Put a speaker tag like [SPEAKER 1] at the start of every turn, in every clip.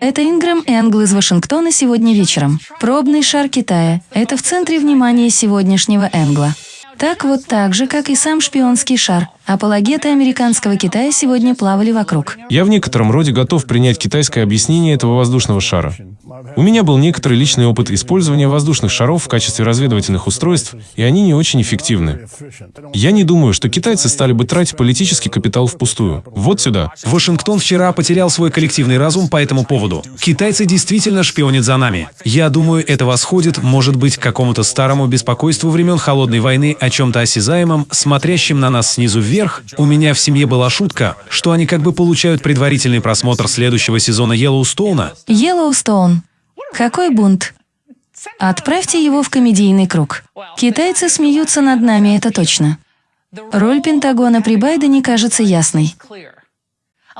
[SPEAKER 1] Это Ингрэм Энгл из Вашингтона сегодня вечером. Пробный шар Китая. Это в центре внимания сегодняшнего Энгла. Так вот так же, как и сам шпионский шар, апологеты американского Китая сегодня плавали вокруг.
[SPEAKER 2] Я в некотором роде готов принять китайское объяснение этого воздушного шара. У меня был некоторый личный опыт использования воздушных шаров в качестве разведывательных устройств, и они не очень эффективны. Я не думаю, что китайцы стали бы тратить политический капитал впустую. Вот сюда.
[SPEAKER 3] Вашингтон вчера потерял свой коллективный разум по этому поводу. Китайцы действительно шпионят за нами. Я думаю, это восходит, может быть, к какому-то старому беспокойству времен Холодной войны о чем-то осязаемом, смотрящем на нас снизу вверх. У меня в семье была шутка, что они как бы получают предварительный просмотр следующего сезона Йеллоустоуна.
[SPEAKER 1] Йеллоустоун. Какой бунт? Отправьте его в комедийный круг. Китайцы смеются над нами, это точно. Роль Пентагона при Байдене кажется ясной.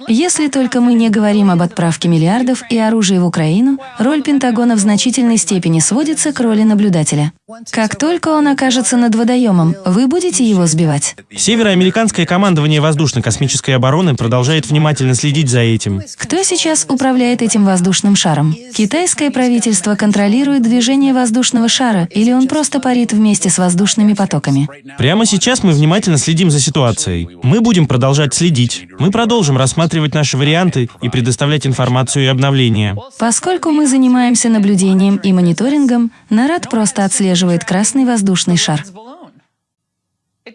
[SPEAKER 1] Если только мы не говорим об отправке миллиардов и оружия в Украину, роль Пентагона в значительной степени сводится к роли наблюдателя. Как только он окажется над водоемом, вы будете его сбивать.
[SPEAKER 4] Североамериканское командование воздушно-космической обороны продолжает внимательно следить за этим.
[SPEAKER 1] Кто сейчас управляет этим воздушным шаром? Китайское правительство контролирует движение воздушного шара или он просто парит вместе с воздушными потоками?
[SPEAKER 4] Прямо сейчас мы внимательно следим за ситуацией. Мы будем продолжать следить. Мы продолжим рассматривать наши варианты и предоставлять информацию и обновления.
[SPEAKER 1] Поскольку мы занимаемся наблюдением и мониторингом, НАРАД просто отслеживает красный воздушный шар.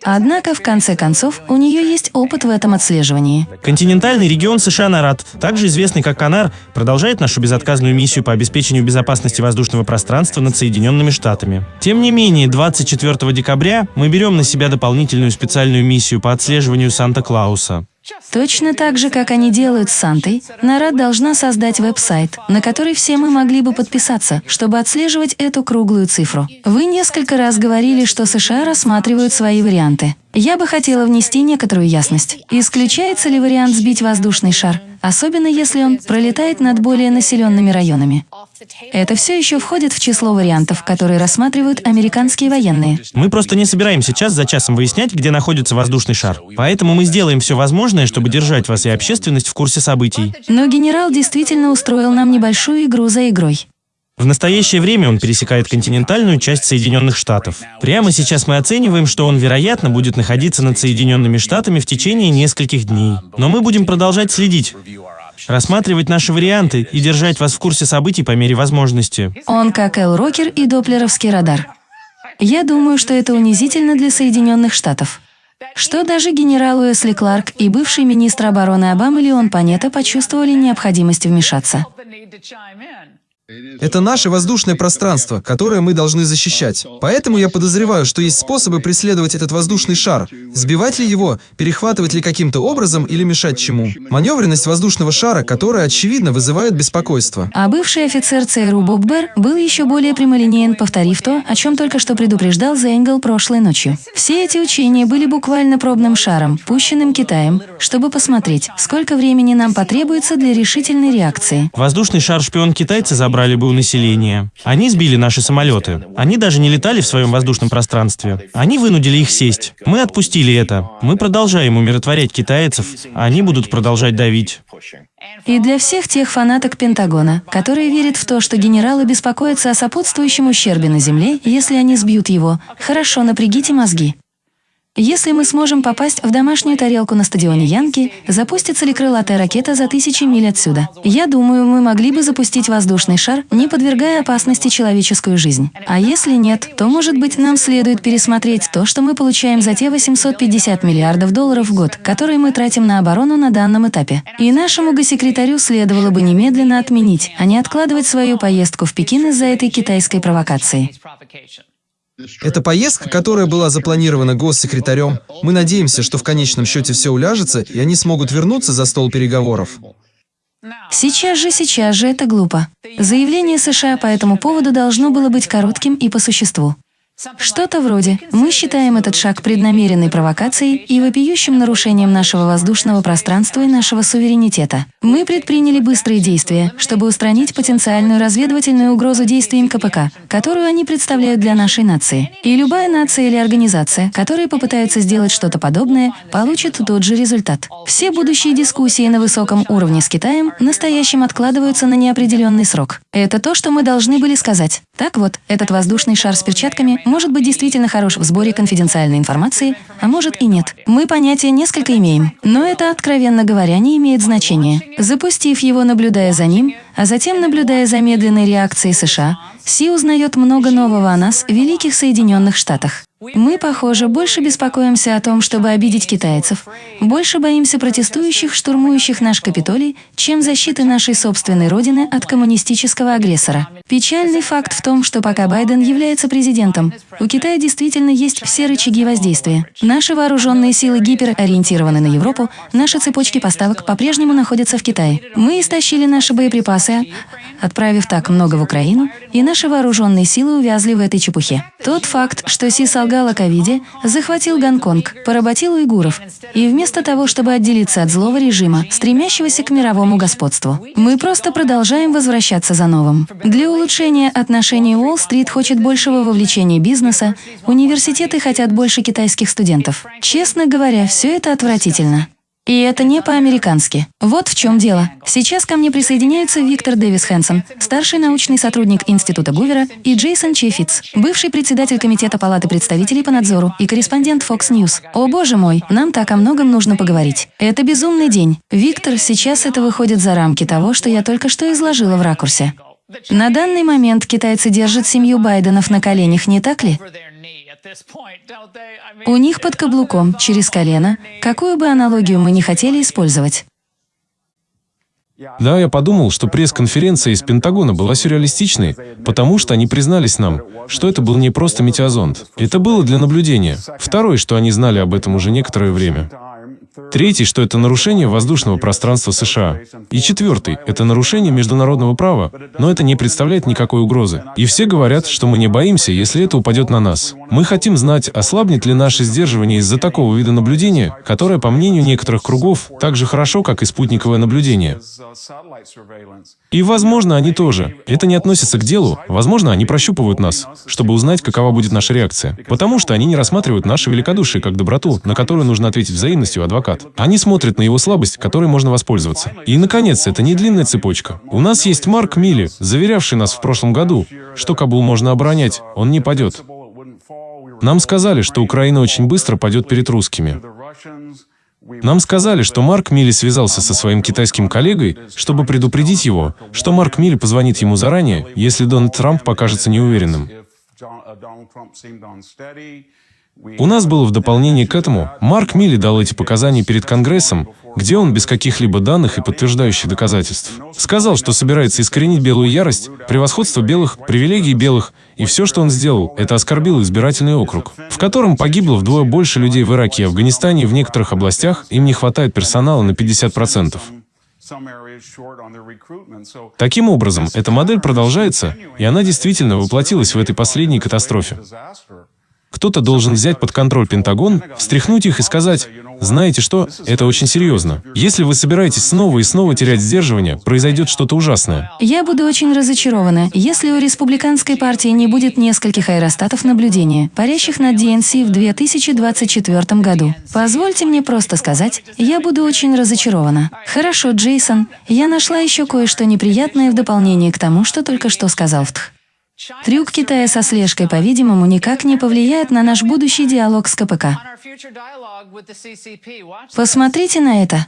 [SPEAKER 1] Однако, в конце концов, у нее есть опыт в этом отслеживании.
[SPEAKER 4] Континентальный регион США НАРАД, также известный как КАНАР, продолжает нашу безотказную миссию по обеспечению безопасности воздушного пространства над Соединенными Штатами. Тем не менее, 24 декабря мы берем на себя дополнительную специальную миссию по отслеживанию Санта-Клауса.
[SPEAKER 1] Точно так же, как они делают с Сантой, Нарад должна создать веб-сайт, на который все мы могли бы подписаться, чтобы отслеживать эту круглую цифру. Вы несколько раз говорили, что США рассматривают свои варианты. Я бы хотела внести некоторую ясность. Исключается ли вариант сбить воздушный шар, особенно если он пролетает над более населенными районами? Это все еще входит в число вариантов, которые рассматривают американские военные.
[SPEAKER 4] Мы просто не собираемся час за часом выяснять, где находится воздушный шар. Поэтому мы сделаем все возможное, чтобы держать вас и общественность в курсе событий.
[SPEAKER 1] Но генерал действительно устроил нам небольшую игру за игрой.
[SPEAKER 4] В настоящее время он пересекает континентальную часть Соединенных Штатов. Прямо сейчас мы оцениваем, что он, вероятно, будет находиться над Соединенными Штатами в течение нескольких дней. Но мы будем продолжать следить, рассматривать наши варианты и держать вас в курсе событий по мере возможности.
[SPEAKER 1] Он как Эл Рокер и доплеровский радар. Я думаю, что это унизительно для Соединенных Штатов. Что даже генерал Уэсли Кларк и бывший министр обороны Обамы Леон Панета почувствовали необходимость вмешаться.
[SPEAKER 5] Это наше воздушное пространство, которое мы должны защищать. Поэтому я подозреваю, что есть способы преследовать этот воздушный шар. Сбивать ли его, перехватывать ли каким-то образом или мешать чему. Маневренность воздушного шара, которая, очевидно, вызывает беспокойство.
[SPEAKER 1] А бывший офицер ЦРУ Боб Бер был еще более прямолинеен, повторив то, о чем только что предупреждал Зенгл прошлой ночью. Все эти учения были буквально пробным шаром, пущенным Китаем, чтобы посмотреть, сколько времени нам потребуется для решительной реакции.
[SPEAKER 4] Воздушный шар-шпион китайцы забрали забрали бы у населения. Они сбили наши самолеты. Они даже не летали в своем воздушном пространстве. Они вынудили их сесть. Мы отпустили это. Мы продолжаем умиротворять китайцев, они будут продолжать давить.
[SPEAKER 1] И для всех тех фанаток Пентагона, которые верят в то, что генералы беспокоятся о сопутствующем ущербе на Земле, если они сбьют его, хорошо напрягите мозги. Если мы сможем попасть в домашнюю тарелку на стадионе Янки, запустится ли крылатая ракета за тысячи миль отсюда? Я думаю, мы могли бы запустить воздушный шар, не подвергая опасности человеческую жизнь. А если нет, то, может быть, нам следует пересмотреть то, что мы получаем за те 850 миллиардов долларов в год, которые мы тратим на оборону на данном этапе. И нашему госсекретарю следовало бы немедленно отменить, а не откладывать свою поездку в Пекин из-за этой китайской провокации.
[SPEAKER 5] Это поездка, которая была запланирована госсекретарем. Мы надеемся, что в конечном счете все уляжется, и они смогут вернуться за стол переговоров.
[SPEAKER 1] Сейчас же, сейчас же это глупо. Заявление США по этому поводу должно было быть коротким и по существу. Что-то вроде «Мы считаем этот шаг преднамеренной провокацией и вопиющим нарушением нашего воздушного пространства и нашего суверенитета. Мы предприняли быстрые действия, чтобы устранить потенциальную разведывательную угрозу действиям КПК, которую они представляют для нашей нации. И любая нация или организация, которые попытаются сделать что-то подобное, получит тот же результат. Все будущие дискуссии на высоком уровне с Китаем настоящим откладываются на неопределенный срок. Это то, что мы должны были сказать. Так вот, этот воздушный шар с перчатками может быть действительно хорош в сборе конфиденциальной информации, а может и нет. Мы понятия несколько имеем, но это, откровенно говоря, не имеет значения. Запустив его, наблюдая за ним, а затем наблюдая за медленной реакцией США, Си узнает много нового о нас, Великих Соединенных Штатах. Мы, похоже, больше беспокоимся о том, чтобы обидеть китайцев, больше боимся протестующих, штурмующих наш Капитолий, чем защиты нашей собственной родины от коммунистического агрессора. Печальный факт в том, что пока Байден является президентом, у Китая действительно есть все рычаги воздействия. Наши вооруженные силы гиперориентированы на Европу, наши цепочки поставок по-прежнему находятся в Китае. Мы истощили наши боеприпасы, отправив так много в Украину, и наши вооруженные силы увязли в этой чепухе. Тот факт, что Си солгал о ковиде, захватил Гонконг, поработил уйгуров, и вместо того, чтобы отделиться от злого режима, стремящегося к мировому господству, мы просто продолжаем возвращаться за новым. Для улучшения отношений Уолл-стрит хочет большего вовлечения бизнеса, университеты хотят больше китайских студентов. Честно говоря, все это отвратительно. И это не по-американски. Вот в чем дело. Сейчас ко мне присоединяются Виктор Дэвис Хэнсон, старший научный сотрудник Института Гувера, и Джейсон Чефиц, бывший председатель Комитета Палаты представителей по надзору и корреспондент Fox News. О боже мой, нам так о многом нужно поговорить. Это безумный день. Виктор, сейчас это выходит за рамки того, что я только что изложила в ракурсе. На данный момент китайцы держат семью Байденов на коленях, не так ли? У них под каблуком, через колено, какую бы аналогию мы ни хотели использовать.
[SPEAKER 2] Да, я подумал, что пресс-конференция из Пентагона была сюрреалистичной, потому что они признались нам, что это был не просто метеозонд. Это было для наблюдения. Второе, что они знали об этом уже некоторое время. Третий, что это нарушение воздушного пространства США. И четвертый, это нарушение международного права, но это не представляет никакой угрозы. И все говорят, что мы не боимся, если это упадет на нас. Мы хотим знать, ослабнет ли наше сдерживание из-за такого вида наблюдения, которое, по мнению некоторых кругов, так же хорошо, как и спутниковое наблюдение. И, возможно, они тоже. Это не относится к делу. Возможно, они прощупывают нас, чтобы узнать, какова будет наша реакция. Потому что они не рассматривают наше великодушие как доброту, на которую нужно ответить взаимностью адвокат. Они смотрят на его слабость, которой можно воспользоваться. И, наконец, это не длинная цепочка. У нас есть Марк Милли, заверявший нас в прошлом году, что Кабул можно оборонять, он не падет. Нам сказали, что Украина очень быстро падет перед русскими. Нам сказали, что Марк Милли связался со своим китайским коллегой, чтобы предупредить его, что Марк Милли позвонит ему заранее, если Дональд Трамп покажется неуверенным. У нас было в дополнение к этому, Марк Милли дал эти показания перед Конгрессом, где он без каких-либо данных и подтверждающих доказательств сказал, что собирается искоренить белую ярость, превосходство белых, привилегии белых, и все, что он сделал, это оскорбил избирательный округ, в котором погибло вдвое больше людей в Ираке и Афганистане, и в некоторых областях им не хватает персонала на 50%. Таким образом, эта модель продолжается, и она действительно воплотилась в этой последней катастрофе. Кто-то должен взять под контроль Пентагон, встряхнуть их и сказать, знаете что, это очень серьезно. Если вы собираетесь снова и снова терять сдерживание, произойдет что-то ужасное.
[SPEAKER 1] Я буду очень разочарована, если у республиканской партии не будет нескольких аэростатов наблюдения, парящих над ДНС в 2024 году. Позвольте мне просто сказать, я буду очень разочарована. Хорошо, Джейсон, я нашла еще кое-что неприятное в дополнение к тому, что только что сказал Втх. Трюк Китая со слежкой, по-видимому, никак не повлияет на наш будущий диалог с КПК. Посмотрите на это.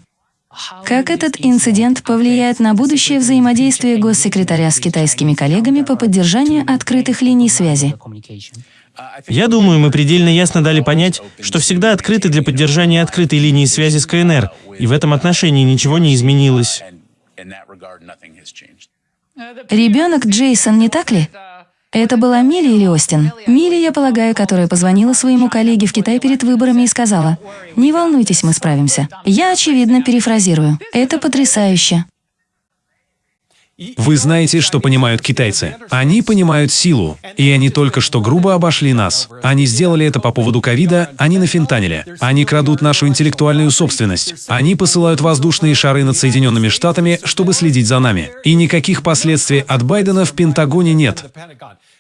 [SPEAKER 1] Как этот инцидент повлияет на будущее взаимодействие госсекретаря с китайскими коллегами по поддержанию открытых линий связи?
[SPEAKER 4] Я думаю, мы предельно ясно дали понять, что всегда открыты для поддержания открытой линии связи с КНР, и в этом отношении ничего не изменилось.
[SPEAKER 1] Ребенок Джейсон, не так ли? Это была Милли или Остин? Милли, я полагаю, которая позвонила своему коллеге в Китай перед выборами и сказала, «Не волнуйтесь, мы справимся». Я, очевидно, перефразирую. Это потрясающе.
[SPEAKER 3] Вы знаете, что понимают китайцы? Они понимают силу. И они только что грубо обошли нас. Они сделали это по поводу ковида, они на фентаниле. Они крадут нашу интеллектуальную собственность. Они посылают воздушные шары над Соединенными Штатами, чтобы следить за нами. И никаких последствий от Байдена в Пентагоне нет.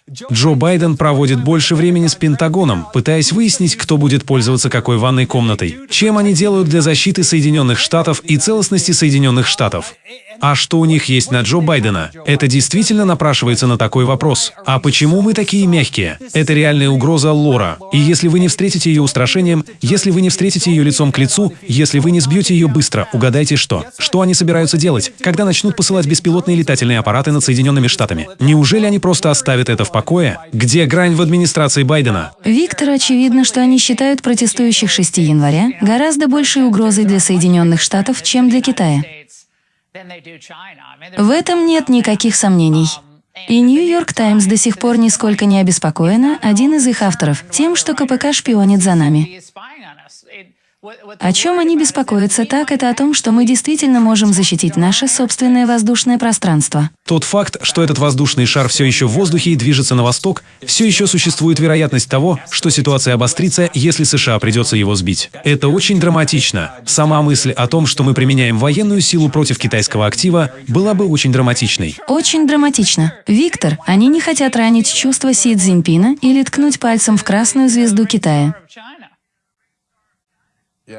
[SPEAKER 3] Джо Байден проводит больше времени с Пентагоном, пытаясь выяснить, кто будет пользоваться какой ванной комнатой, чем они делают для защиты Соединенных Штатов и целостности Соединенных Штатов. А что у них есть на Джо Байдена? Это действительно напрашивается на такой вопрос. А почему мы такие мягкие? Это реальная угроза Лора. И если вы не встретите ее устрашением, если вы не встретите ее лицом к лицу, если вы не сбьете ее быстро, угадайте что? Что они собираются делать, когда начнут посылать беспилотные летательные аппараты над Соединенными Штатами? Неужели они просто оставят это в покое? Где грань в администрации Байдена?
[SPEAKER 1] Виктор, очевидно, что они считают протестующих 6 января гораздо большей угрозой для Соединенных Штатов, чем для Китая. В этом нет никаких сомнений. И Нью-Йорк Таймс до сих пор нисколько не обеспокоена, один из их авторов, тем, что КПК шпионит за нами. О чем они беспокоятся так, это о том, что мы действительно можем защитить наше собственное воздушное пространство.
[SPEAKER 3] Тот факт, что этот воздушный шар все еще в воздухе и движется на восток, все еще существует вероятность того, что ситуация обострится, если США придется его сбить. Это очень драматично. Сама мысль о том, что мы применяем военную силу против китайского актива, была бы очень драматичной.
[SPEAKER 1] Очень драматично. Виктор, они не хотят ранить чувства Си Цзиньпина или ткнуть пальцем в красную звезду Китая.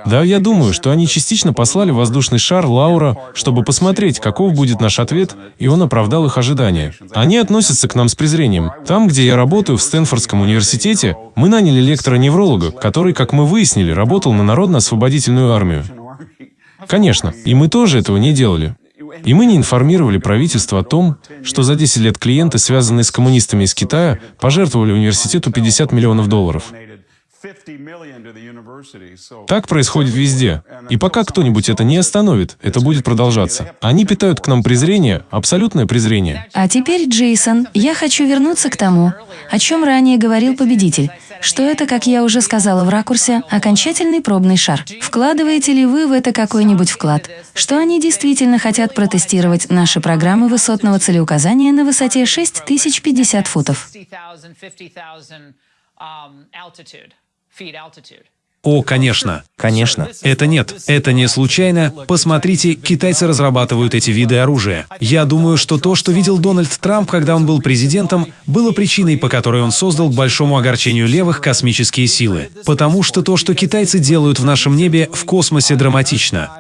[SPEAKER 2] Да, я думаю, что они частично послали воздушный шар Лаура, чтобы посмотреть, каков будет наш ответ, и он оправдал их ожидания. Они относятся к нам с презрением. Там, где я работаю, в Стэнфордском университете, мы наняли лектора-невролога, который, как мы выяснили, работал на Народно-освободительную армию. Конечно, и мы тоже этого не делали. И мы не информировали правительство о том, что за 10 лет клиенты, связанные с коммунистами из Китая, пожертвовали университету 50 миллионов долларов. Так происходит везде. И пока кто-нибудь это не остановит, это будет продолжаться. Они питают к нам презрение, абсолютное презрение.
[SPEAKER 1] А теперь, Джейсон, я хочу вернуться к тому, о чем ранее говорил победитель, что это, как я уже сказала в ракурсе, окончательный пробный шар. Вкладываете ли вы в это какой-нибудь вклад? Что они действительно хотят протестировать наши программы высотного целеуказания на высоте 6050 футов? feet altitude.
[SPEAKER 3] О, конечно.
[SPEAKER 4] Конечно.
[SPEAKER 3] Это нет, это не случайно. Посмотрите, китайцы разрабатывают эти виды оружия. Я думаю, что то, что видел Дональд Трамп, когда он был президентом, было причиной, по которой он создал к большому огорчению левых космические силы. Потому что то, что китайцы делают в нашем небе, в космосе драматично.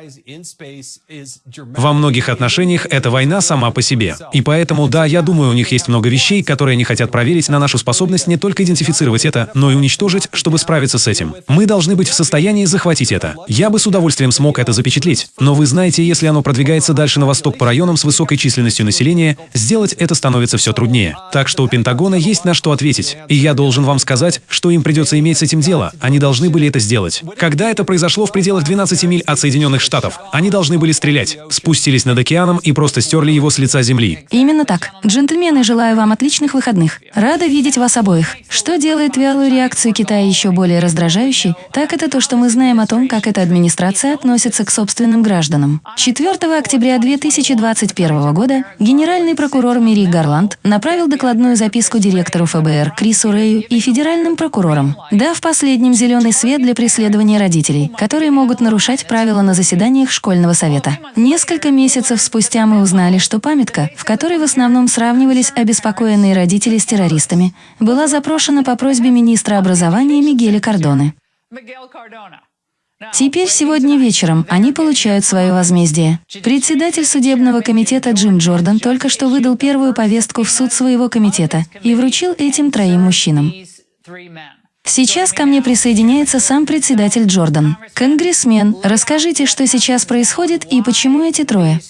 [SPEAKER 3] Во многих отношениях это война сама по себе. И поэтому, да, я думаю, у них есть много вещей, которые они хотят проверить на нашу способность не только идентифицировать это, но и уничтожить, чтобы справиться с этим. Мы должны быть в состоянии захватить это. Я бы с удовольствием смог это запечатлеть. Но вы знаете, если оно продвигается дальше на восток по районам с высокой численностью населения, сделать это становится все труднее. Так что у Пентагона есть на что ответить. И я должен вам сказать, что им придется иметь с этим дело. Они должны были это сделать. Когда это произошло в пределах 12 миль от Соединенных Штатов, они должны были стрелять, спустились над океаном и просто стерли его с лица земли.
[SPEAKER 1] Именно так. Джентльмены, желаю вам отличных выходных. Рада видеть вас обоих. Что делает вялую реакцию Китая еще более раздражающей, так это то, что мы знаем о том, как эта администрация относится к собственным гражданам. 4 октября 2021 года генеральный прокурор Мири Гарланд направил докладную записку директору ФБР Крису Рэю и федеральным прокурорам, дав последним зеленый свет для преследования родителей, которые могут нарушать правила на заседаниях школьного совета. Несколько месяцев спустя мы узнали, что памятка, в которой в основном сравнивались обеспокоенные родители с террористами, была запрошена по просьбе министра образования Мигеля Кордоны. Теперь сегодня вечером они получают свое возмездие. Председатель судебного комитета Джим Джордан только что выдал первую повестку в суд своего комитета и вручил этим троим мужчинам. Сейчас ко мне присоединяется сам председатель Джордан. Конгрессмен, расскажите, что сейчас происходит и почему эти трое?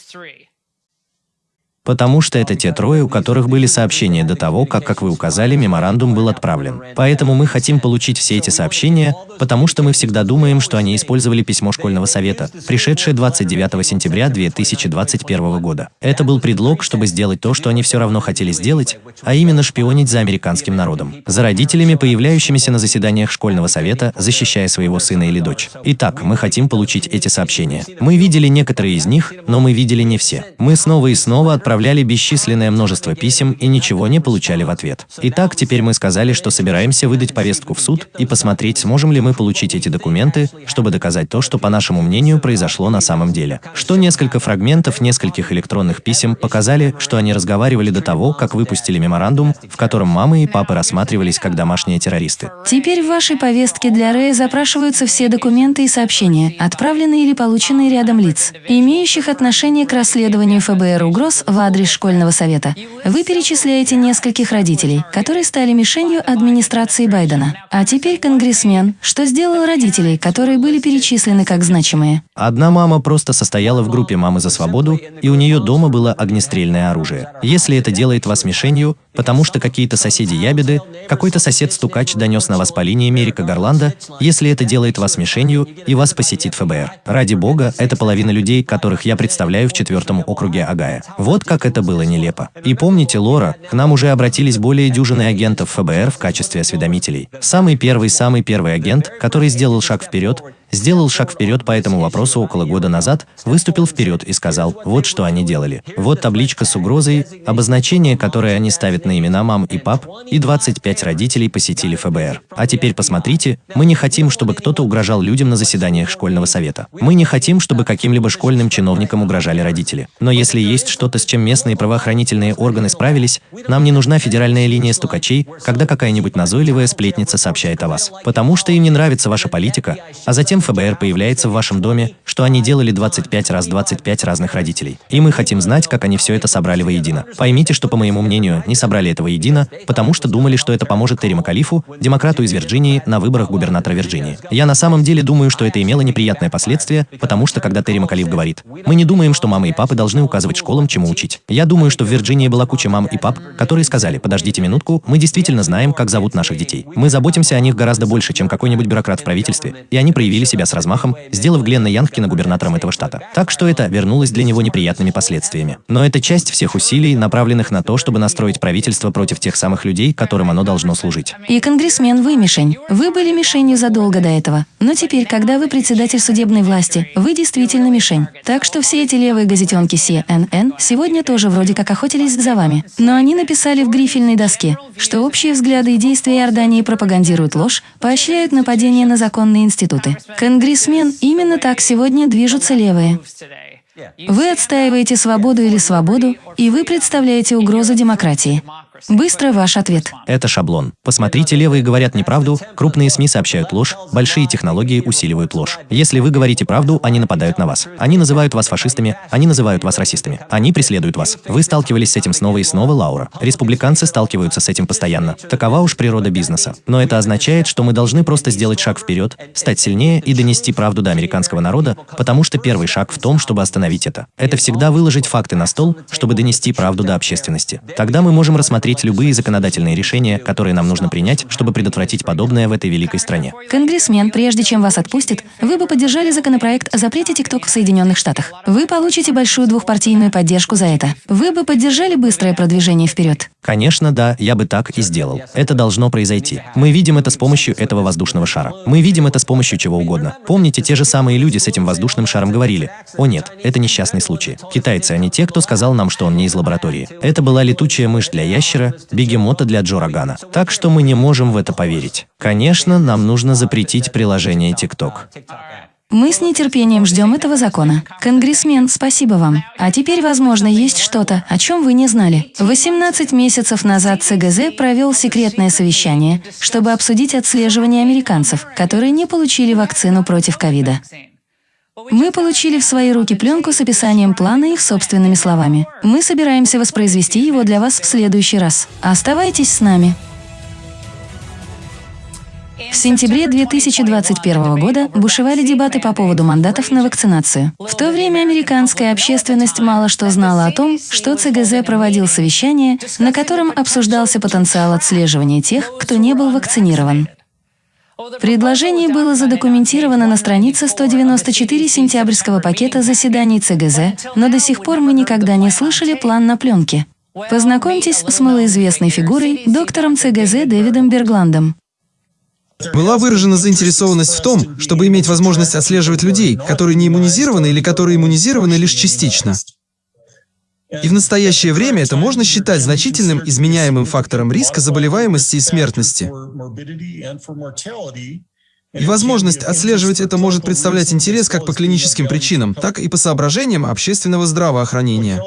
[SPEAKER 4] Потому что это те трое, у которых были сообщения до того, как, как вы указали, меморандум был отправлен. Поэтому мы хотим получить все эти сообщения, потому что мы всегда думаем, что они использовали письмо школьного совета, пришедшее 29 сентября 2021 года. Это был предлог, чтобы сделать то, что они все равно хотели сделать, а именно шпионить за американским народом, за родителями, появляющимися на заседаниях школьного совета, защищая своего сына или дочь. Итак, мы хотим получить эти сообщения. Мы видели некоторые из них, но мы видели не все. Мы снова и снова отправляем
[SPEAKER 6] отправляли бесчисленное множество писем и ничего не получали в ответ. Итак, теперь мы сказали, что собираемся выдать повестку в суд и посмотреть, сможем ли мы получить эти документы, чтобы доказать то, что, по нашему мнению, произошло на самом деле. Что несколько фрагментов нескольких электронных писем показали, что они разговаривали до того, как выпустили меморандум, в котором мамы и папы рассматривались как домашние террористы.
[SPEAKER 1] Теперь в вашей повестке для Рэя запрашиваются все документы и сообщения, отправленные или полученные рядом лиц, имеющих отношение к расследованию ФБР угроз в адрес школьного совета. Вы перечисляете нескольких родителей, которые стали мишенью администрации Байдена. А теперь конгрессмен, что сделал родителей, которые были перечислены как значимые.
[SPEAKER 6] Одна мама просто состояла в группе «Мамы за свободу», и у нее дома было огнестрельное оружие. Если это делает вас мишенью, потому что какие-то соседи ябеды, какой-то сосед-стукач донес на вас по линии Мерика Гарланда, если это делает вас мишенью и вас посетит ФБР. Ради бога, это половина людей, которых я представляю в четвертом округе Агая. Вот как это было нелепо. И помните, Лора, к нам уже обратились более дюжины агентов ФБР в качестве осведомителей. Самый первый, самый первый агент, который сделал шаг вперед, сделал шаг вперед по этому вопросу около года назад, выступил вперед и сказал, вот что они делали. Вот табличка с угрозой, обозначение, которое они ставят на имена мам и пап, и 25 родителей посетили ФБР. А теперь посмотрите, мы не хотим, чтобы кто-то угрожал людям на заседаниях школьного совета. Мы не хотим, чтобы каким-либо школьным чиновникам угрожали родители. Но если есть что-то, с чем местные правоохранительные органы справились, нам не нужна федеральная линия стукачей, когда какая-нибудь назойливая сплетница сообщает о вас. Потому что им не нравится ваша политика, а затем ФБР появляется в вашем доме, что они делали 25 раз 25 разных родителей. И мы хотим знать, как они все это собрали воедино. Поймите, что, по моему мнению, не собрали этого едино, потому что думали, что это поможет Терри Макалифу, демократу из Вирджинии, на выборах губернатора Вирджинии. Я на самом деле думаю, что это имело неприятное последствие, потому что когда Терри Макалиф говорит, мы не думаем, что мамы и папы должны указывать школам, чему учить. Я думаю, что в Вирджинии была куча мам и пап, которые сказали, подождите минутку, мы действительно знаем, как зовут наших детей. Мы заботимся о них гораздо больше, чем какой-нибудь бюрократ в правительстве, и они проявили себя с размахом, сделав Гленна Янкина губернатором этого штата. Так что это вернулось для него неприятными последствиями. Но это часть всех усилий, направленных на то, чтобы настроить правительство против тех самых людей, которым оно должно служить.
[SPEAKER 1] И конгрессмен, вы мишень. Вы были мишенью задолго до этого. Но теперь, когда вы председатель судебной власти, вы действительно мишень. Так что все эти левые газетенки CNN сегодня тоже вроде как охотились за вами. Но они написали в грифельной доске, что общие взгляды и действия Иордании пропагандируют ложь, поощряют нападения на законные институты. Конгрессмен, именно так сегодня движутся левые. Вы отстаиваете свободу или свободу, и вы представляете угрозу демократии. Быстро ваш ответ.
[SPEAKER 6] Это шаблон. Посмотрите, левые говорят неправду, крупные СМИ сообщают ложь, большие технологии усиливают ложь. Если вы говорите правду, они нападают на вас. Они называют вас фашистами, они называют вас расистами. Они преследуют вас. Вы сталкивались с этим снова и снова, Лаура. Республиканцы сталкиваются с этим постоянно. Такова уж природа бизнеса. Но это означает, что мы должны просто сделать шаг вперед, стать сильнее и донести правду до американского народа, потому что первый шаг в том, чтобы остановить это. Это всегда выложить факты на стол, чтобы донести правду до общественности. Тогда мы можем рассмотреть любые законодательные решения, которые нам нужно принять, чтобы предотвратить подобное в этой великой стране.
[SPEAKER 1] Конгрессмен, прежде чем вас отпустят, вы бы поддержали законопроект о запрете ТикТок в Соединенных Штатах. Вы получите большую двухпартийную поддержку за это. Вы бы поддержали быстрое продвижение вперед.
[SPEAKER 6] Конечно, да, я бы так и сделал. Это должно произойти. Мы видим это с помощью этого воздушного шара. Мы видим это с помощью чего угодно. Помните, те же самые люди с этим воздушным шаром говорили, «О нет, это несчастный случай». Китайцы, они те, кто сказал нам, что он не из лаборатории. Это была летучая мышь для ящера, бегемота для Джо Рогана. Так что мы не можем в это поверить. Конечно, нам нужно запретить приложение TikTok.
[SPEAKER 1] Мы с нетерпением ждем этого закона. Конгрессмен, спасибо вам. А теперь, возможно, есть что-то, о чем вы не знали. 18 месяцев назад ЦГЗ провел секретное совещание, чтобы обсудить отслеживание американцев, которые не получили вакцину против ковида. Мы получили в свои руки пленку с описанием плана их собственными словами. Мы собираемся воспроизвести его для вас в следующий раз. Оставайтесь с нами. В сентябре 2021 года бушевали дебаты по поводу мандатов на вакцинацию. В то время американская общественность мало что знала о том, что ЦГЗ проводил совещание, на котором обсуждался потенциал отслеживания тех, кто не был вакцинирован. Предложение было задокументировано на странице 194 сентябрьского пакета заседаний ЦГЗ, но до сих пор мы никогда не слышали план на пленке. Познакомьтесь с малоизвестной фигурой, доктором ЦГЗ Дэвидом Бергландом.
[SPEAKER 5] Была выражена заинтересованность в том, чтобы иметь возможность отслеживать людей, которые не иммунизированы или которые иммунизированы лишь частично. И в настоящее время это можно считать значительным изменяемым фактором риска заболеваемости и смертности. И возможность отслеживать это может представлять интерес как по клиническим причинам, так и по соображениям общественного здравоохранения.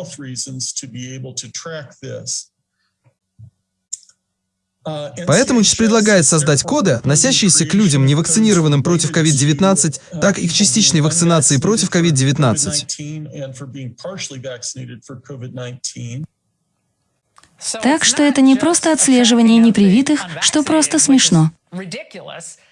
[SPEAKER 5] Поэтому ЧИС предлагает создать коды, относящиеся к людям, не вакцинированным против COVID-19, так и к частичной вакцинации против COVID-19.
[SPEAKER 1] Так что это не просто отслеживание непривитых, что просто смешно.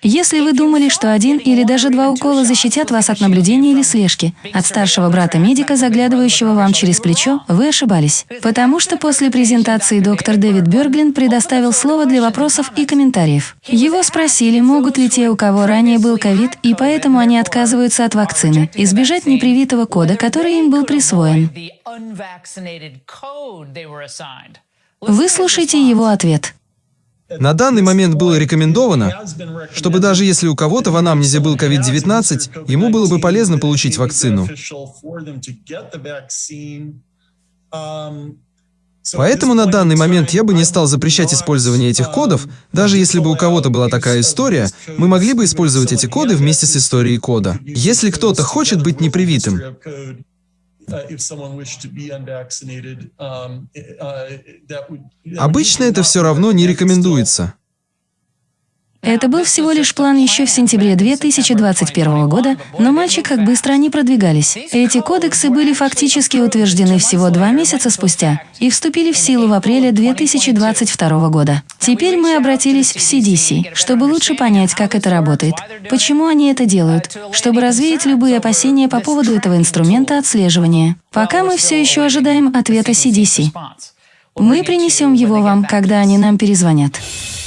[SPEAKER 1] Если вы думали, что один или даже два укола защитят вас от наблюдения или слежки, от старшего брата-медика, заглядывающего вам через плечо, вы ошибались. Потому что после презентации доктор Дэвид Берглин предоставил слово для вопросов и комментариев. Его спросили, могут ли те, у кого ранее был ковид, и поэтому они отказываются от вакцины, избежать непривитого кода, который им был присвоен. Выслушайте его ответ.
[SPEAKER 5] На данный момент было рекомендовано, чтобы даже если у кого-то в анамнезе был COVID-19, ему было бы полезно получить вакцину. Поэтому на данный момент я бы не стал запрещать использование этих кодов, даже если бы у кого-то была такая история, мы могли бы использовать эти коды вместе с историей кода. Если кто-то хочет быть непривитым, Обычно это все равно не рекомендуется.
[SPEAKER 1] Это был всего лишь план еще в сентябре 2021 года, но мальчик как быстро они продвигались. Эти кодексы были фактически утверждены всего два месяца спустя и вступили в силу в апреле 2022 года. Теперь мы обратились в CDC, чтобы лучше понять, как это работает, почему они это делают, чтобы развеять любые опасения по поводу этого инструмента отслеживания. Пока мы все еще ожидаем ответа CDC. Мы принесем его вам, когда они нам перезвонят.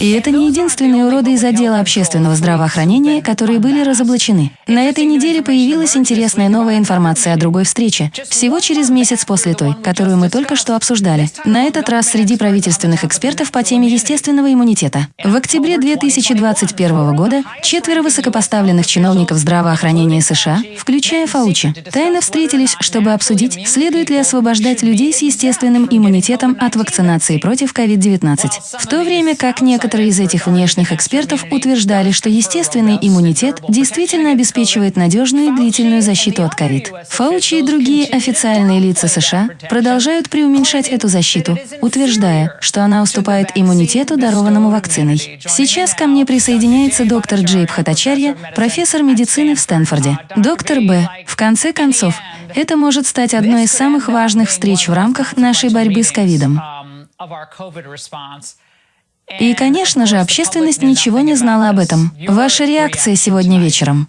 [SPEAKER 1] И это не единственные уроды из отдела общественного здравоохранения, которые были разоблачены. На этой неделе появилась интересная новая информация о другой встрече, всего через месяц после той, которую мы только что обсуждали. На этот раз среди правительственных экспертов по теме естественного иммунитета. В октябре 2021 года четверо высокопоставленных чиновников здравоохранения США, включая Фаучи, тайно встретились, чтобы обсудить, следует ли освобождать людей с естественным иммунитетом от вакцинации против COVID-19. В то время как некоторые из этих внешних экспертов утверждали, что естественный иммунитет действительно обеспечивает надежную и длительную защиту от COVID. Фаучи и другие официальные лица США продолжают преуменьшать эту защиту, утверждая, что она уступает иммунитету, дарованному вакциной. Сейчас ко мне присоединяется доктор Джейб Хатачарья, профессор медицины в Стэнфорде. Доктор Б. В конце концов, это может стать одной из самых важных встреч в рамках нашей борьбы с ковидом. И, конечно же, общественность ничего не знала об этом. Ваша реакция сегодня вечером?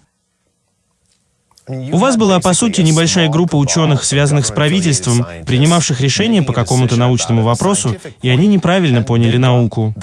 [SPEAKER 4] У вас была, по сути, небольшая группа ученых, связанных с правительством, принимавших решения по какому-то научному вопросу, и они неправильно поняли науку.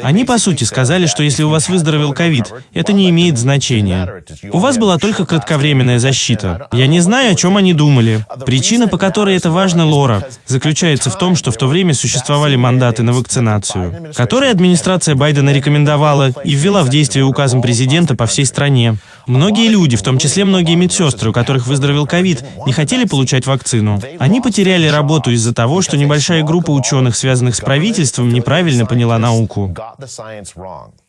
[SPEAKER 4] Они, по сути, сказали, что если у вас выздоровел ковид, это не имеет значения. У вас была только кратковременная защита. Я не знаю, о чем они думали. Причина, по которой это важно, Лора, заключается в том, что в то время существовали мандаты на вакцинацию, которые администрация Байдена рекомендовала и ввела в действие указом президента по всей стране. Многие люди, в том числе многие медсестры, у которых выздоровел ковид, не хотели получать вакцину. Они потеряли работу из-за того, что небольшая группа ученых, связанных с правительством, неправильно поняла науку.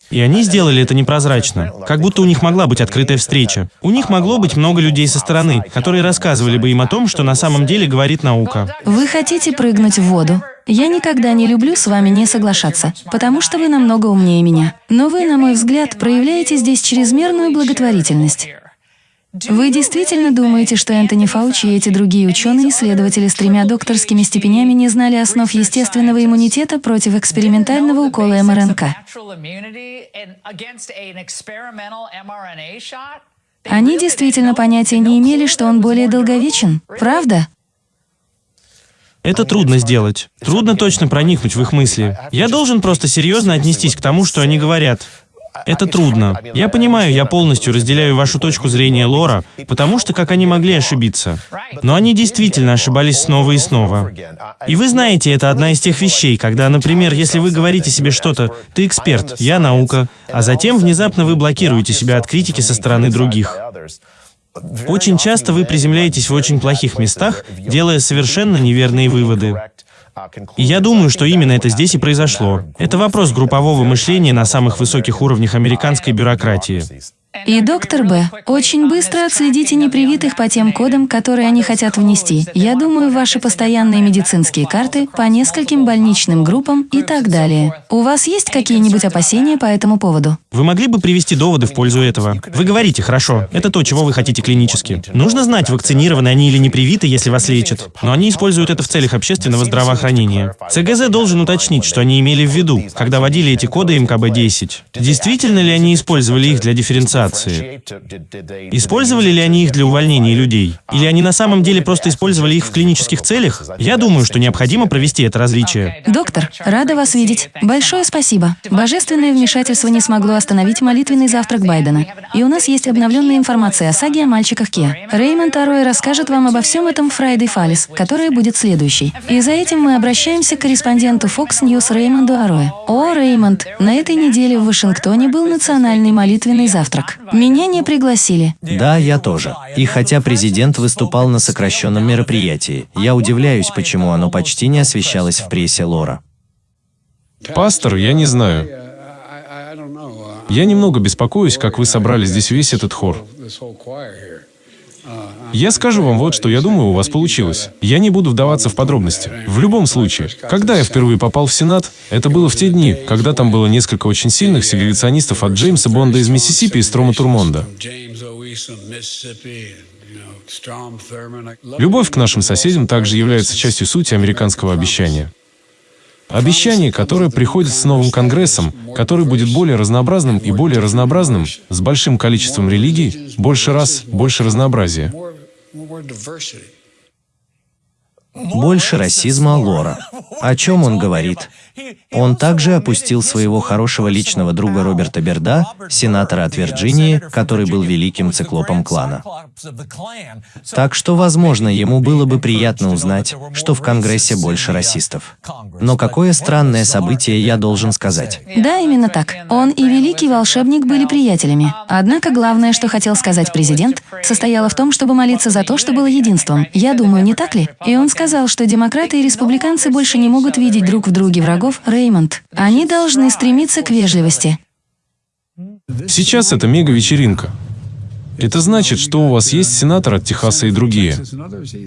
[SPEAKER 4] И они сделали это непрозрачно, как будто у них могла быть открытая встреча. У них могло быть много людей со стороны, которые рассказывали бы им о том, что на самом деле говорит наука.
[SPEAKER 1] Вы хотите прыгнуть в воду? Я никогда не люблю с вами не соглашаться, потому что вы намного умнее меня. Но вы, на мой взгляд, проявляете здесь чрезмерную благотворительность. Вы действительно думаете, что Энтони Фаучи и эти другие ученые-исследователи с тремя докторскими степенями не знали основ естественного иммунитета против экспериментального укола МРНК? Они действительно понятия не имели, что он более долговечен, правда?
[SPEAKER 4] Это трудно сделать. Трудно точно проникнуть в их мысли. Я должен просто серьезно отнестись к тому, что они говорят. Это трудно. Я понимаю, я полностью разделяю вашу точку зрения, Лора, потому что как они могли ошибиться. Но они действительно ошибались снова и снова. И вы знаете, это одна из тех вещей, когда, например, если вы говорите себе что-то, ты эксперт, я наука, а затем внезапно вы блокируете себя от критики со стороны других. Очень часто вы приземляетесь в очень плохих местах, делая совершенно неверные выводы. Я думаю, что именно это здесь и произошло. Это вопрос группового мышления на самых высоких уровнях американской бюрократии.
[SPEAKER 1] И доктор Б. Очень быстро отследите непривитых по тем кодам, которые они хотят внести. Я думаю, ваши постоянные медицинские карты по нескольким больничным группам и так далее. У вас есть какие-нибудь опасения по этому поводу?
[SPEAKER 4] Вы могли бы привести доводы в пользу этого? Вы говорите, хорошо, это то, чего вы хотите клинически. Нужно знать, вакцинированы они или не привиты, если вас лечат. Но они используют это в целях общественного здравоохранения. ЦГЗ должен уточнить, что они имели в виду, когда вводили эти коды МКБ-10. Действительно ли они использовали их для дифференциации? Использовали ли они их для увольнения людей? Или они на самом деле просто использовали их в клинических целях? Я думаю, что необходимо провести это различие.
[SPEAKER 1] Доктор, рада вас видеть. Большое спасибо. Божественное вмешательство не смогло остановить молитвенный завтрак Байдена. И у нас есть обновленная информация о саге о мальчиках Киа. Реймонд Ароэ расскажет вам обо всем этом в Friday Фалис, которая будет следующей. И за этим мы обращаемся к корреспонденту Fox News Реймонду Ароэ. О, Реймонд, на этой неделе в Вашингтоне был национальный молитвенный завтрак. Меня не пригласили.
[SPEAKER 6] Да, я тоже. И хотя президент выступал на сокращенном мероприятии, я удивляюсь, почему оно почти не освещалось в прессе Лора.
[SPEAKER 2] Пастор, я не знаю. Я немного беспокоюсь, как вы собрали здесь весь этот хор. Я скажу вам вот, что я думаю, у вас получилось. Я не буду вдаваться в подробности. В любом случае, когда я впервые попал в Сенат, это было в те дни, когда там было несколько очень сильных сегрегационистов от Джеймса Бонда из Миссисипи и Строма Турмонда. Любовь к нашим соседям также является частью сути американского обещания. Обещание, которое приходит с новым Конгрессом, который будет более разнообразным и более разнообразным, с большим количеством религий, больше раз, больше разнообразия. more diversity.
[SPEAKER 6] Больше расизма Лора. О чем он говорит? Он также опустил своего хорошего личного друга Роберта Берда, сенатора от Вирджинии, который был великим циклопом клана. Так что, возможно, ему было бы приятно узнать, что в Конгрессе больше расистов. Но какое странное событие я должен сказать.
[SPEAKER 1] Да, именно так. Он и великий волшебник были приятелями. Однако главное, что хотел сказать президент, состояло в том, чтобы молиться за то, что было единством. Я думаю, не так ли? И он сказал, что демократы и республиканцы больше не могут видеть друг в друге врагов, Реймонд. Они должны стремиться к вежливости.
[SPEAKER 2] Сейчас это мега-вечеринка. Это значит, что у вас есть сенатор от Техаса и другие.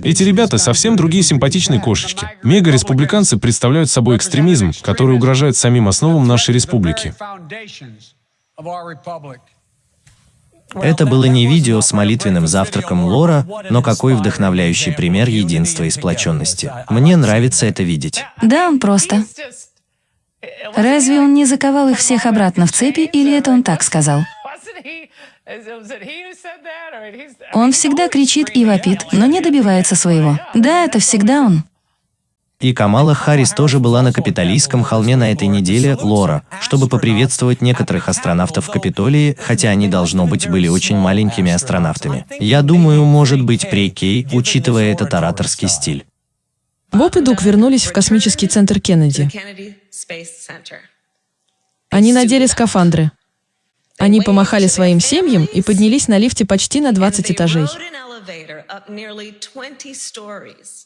[SPEAKER 2] Эти ребята совсем другие симпатичные кошечки. Мега-республиканцы представляют собой экстремизм, который угрожает самим основам нашей республики.
[SPEAKER 6] Это было не видео с молитвенным завтраком Лора, но какой вдохновляющий пример единства и сплоченности. Мне нравится это видеть.
[SPEAKER 1] Да, он просто. Разве он не заковал их всех обратно в цепи, или это он так сказал? Он всегда кричит и вопит, но не добивается своего. Да, это всегда он.
[SPEAKER 6] И Камала Харрис тоже была на Капитолийском холме на этой неделе, Лора, чтобы поприветствовать некоторых астронавтов в Капитолии, хотя они, должно быть, были очень маленькими астронавтами. Я думаю, может быть, при Кей, учитывая этот ораторский стиль.
[SPEAKER 7] Боб и Дук вернулись в космический центр Кеннеди. Они надели скафандры. Они помахали своим семьям и поднялись на лифте почти на 20 этажей.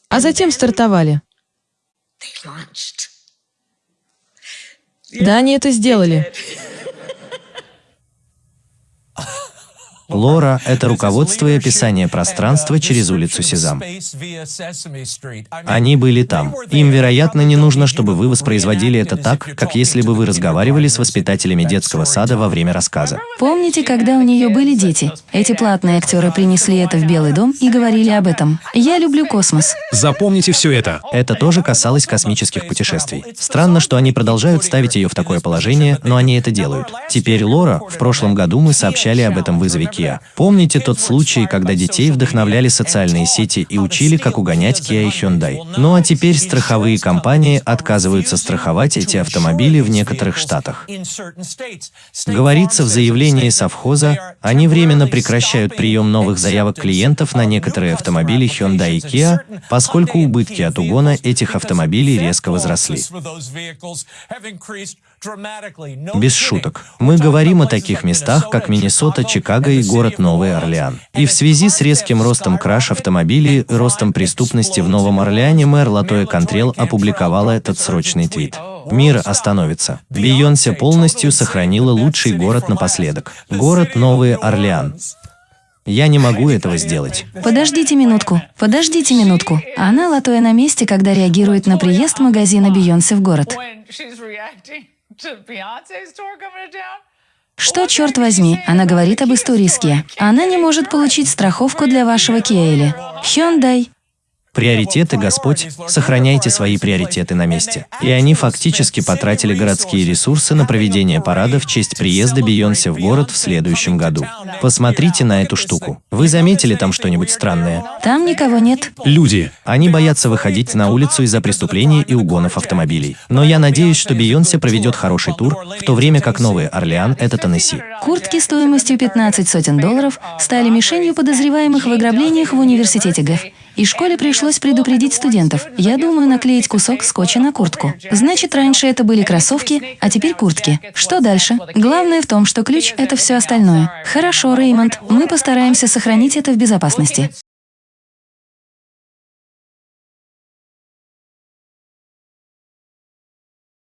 [SPEAKER 7] А затем стартовали. Да, они это сделали.
[SPEAKER 6] Лора — это руководство и описание пространства через улицу Сезам. Они были там. Им, вероятно, не нужно, чтобы вы воспроизводили это так, как если бы вы разговаривали с воспитателями детского сада во время рассказа.
[SPEAKER 1] Помните, когда у нее были дети? Эти платные актеры принесли это в Белый дом и говорили об этом. Я люблю космос.
[SPEAKER 3] Запомните все это.
[SPEAKER 6] Это тоже касалось космических путешествий. Странно, что они продолжают ставить ее в такое положение, но они это делают. Теперь Лора, в прошлом году мы сообщали об этом вызове Kia. Помните тот случай, когда детей вдохновляли социальные сети и учили, как угонять Kia и Hyundai? Ну а теперь страховые компании отказываются страховать эти автомобили в некоторых штатах. Говорится в заявлении совхоза, они временно прекращают прием новых заявок клиентов на некоторые автомобили Hyundai и Kia, поскольку убытки от угона этих автомобилей резко возросли. Без шуток. Мы говорим о таких местах, как Миннесота, Чикаго и город Новый Орлеан. И в связи с резким ростом краш автомобилей и ростом преступности в Новом Орлеане мэр Латоя Контрел опубликовала этот срочный твит. Мир остановится. Бейонсе полностью сохранила лучший город напоследок. Город Новый Орлеан. Я не могу этого сделать.
[SPEAKER 1] Подождите минутку, подождите минутку. Она латоя на месте, когда реагирует на приезд магазина Бейонсе в город. Что, черт возьми, она говорит об истории с Kia. Она не может получить страховку для вашего Kia или Hyundai.
[SPEAKER 6] Приоритеты, Господь, сохраняйте свои приоритеты на месте. И они фактически потратили городские ресурсы на проведение парада в честь приезда Бейонсе в город в следующем году. Посмотрите на эту штуку. Вы заметили там что-нибудь странное?
[SPEAKER 1] Там никого нет.
[SPEAKER 3] Люди.
[SPEAKER 6] Они боятся выходить на улицу из-за преступлений и угонов автомобилей. Но я надеюсь, что Бейонсе проведет хороший тур, в то время как Новый Орлеан — это Теннесси.
[SPEAKER 1] Куртки стоимостью 15 сотен долларов стали мишенью подозреваемых в ограблениях в университете ГЭФ. И школе пришлось предупредить студентов. Я думаю наклеить кусок скотча на куртку. Значит, раньше это были кроссовки, а теперь куртки. Что дальше? Главное в том, что ключ — это все остальное. Хорошо, Реймонд, мы постараемся сохранить это в безопасности.